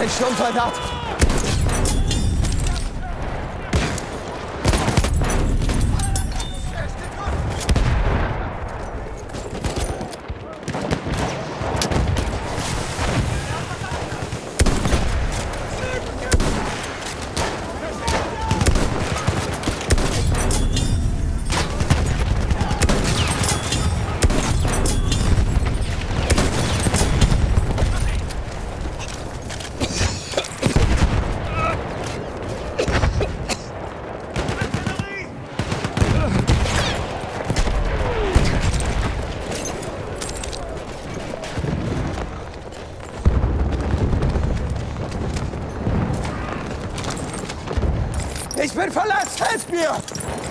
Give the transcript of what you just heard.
ein Sturmsoldat. Ich bin verletzt, helft mir!